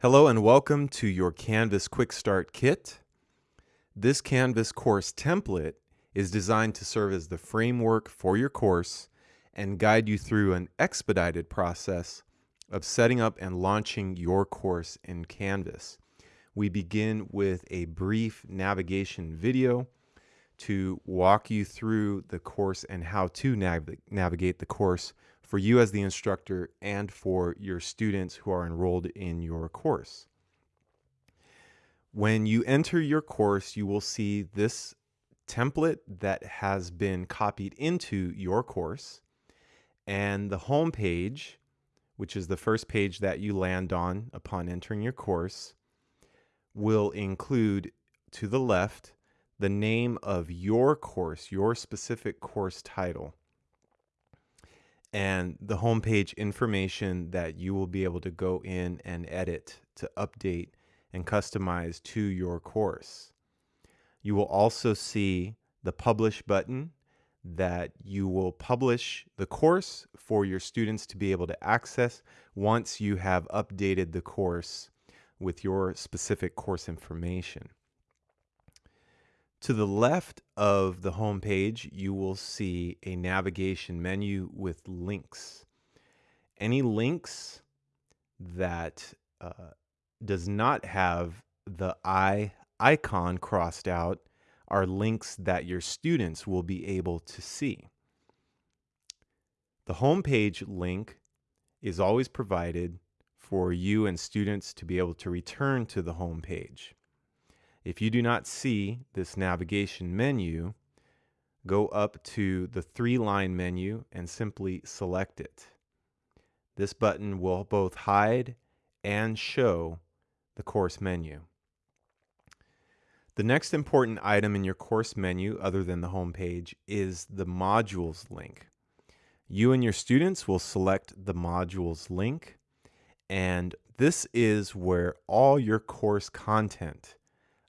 Hello and welcome to your Canvas Quick Start Kit. This Canvas course template is designed to serve as the framework for your course and guide you through an expedited process of setting up and launching your course in Canvas. We begin with a brief navigation video to walk you through the course and how to nav navigate the course for you as the instructor and for your students who are enrolled in your course. When you enter your course, you will see this template that has been copied into your course and the home page, which is the first page that you land on upon entering your course, will include to the left the name of your course, your specific course title, and the homepage information that you will be able to go in and edit to update and customize to your course. You will also see the publish button that you will publish the course for your students to be able to access once you have updated the course with your specific course information. To the left of the home page, you will see a navigation menu with links. Any links that uh, does not have the I icon crossed out are links that your students will be able to see. The homepage link is always provided for you and students to be able to return to the home page. If you do not see this navigation menu, go up to the three line menu and simply select it. This button will both hide and show the course menu. The next important item in your course menu, other than the home page, is the modules link. You and your students will select the modules link and this is where all your course content,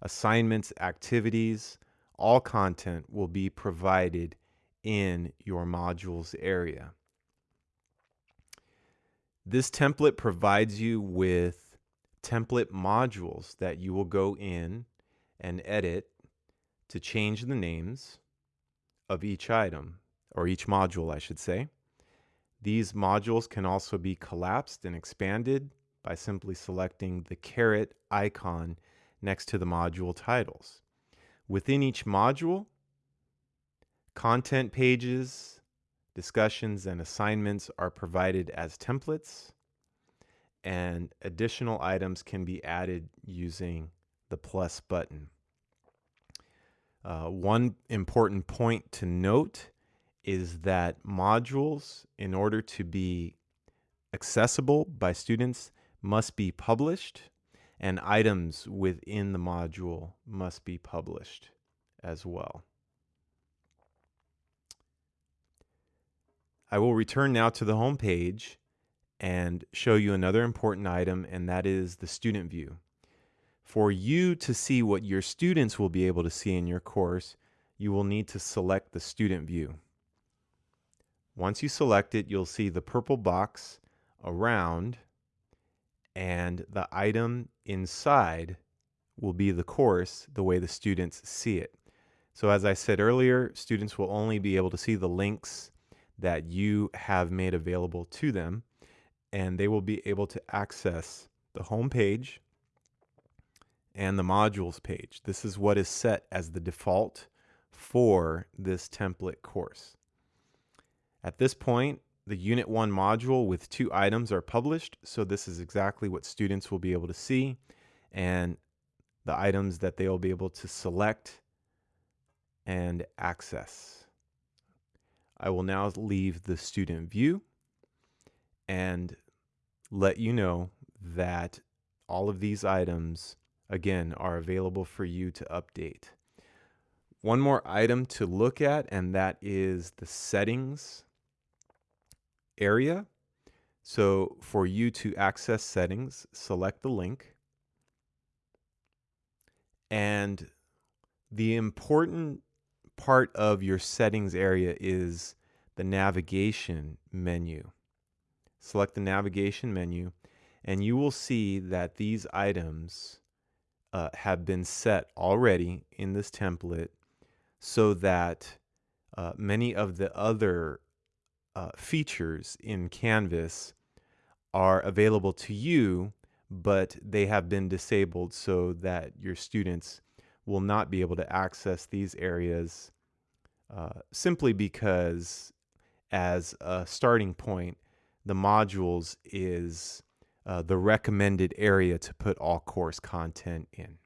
assignments, activities, all content will be provided in your modules area. This template provides you with template modules that you will go in and edit to change the names of each item, or each module, I should say. These modules can also be collapsed and expanded by simply selecting the caret icon next to the module titles. Within each module, content pages, discussions, and assignments are provided as templates, and additional items can be added using the plus button. Uh, one important point to note is that modules, in order to be accessible by students, must be published, and items within the module must be published as well. I will return now to the home page and show you another important item, and that is the student view. For you to see what your students will be able to see in your course, you will need to select the student view. Once you select it, you'll see the purple box around and the item inside will be the course the way the students see it. So as I said earlier, students will only be able to see the links that you have made available to them and they will be able to access the home page and the modules page. This is what is set as the default for this template course. At this point, the Unit 1 module with two items are published, so this is exactly what students will be able to see and the items that they will be able to select and access. I will now leave the student view and let you know that all of these items, again, are available for you to update. One more item to look at, and that is the settings area. So for you to access settings, select the link. And the important part of your settings area is the navigation menu. Select the navigation menu and you will see that these items uh, have been set already in this template so that uh, many of the other uh, features in Canvas are available to you, but they have been disabled so that your students will not be able to access these areas uh, simply because, as a starting point, the modules is uh, the recommended area to put all course content in.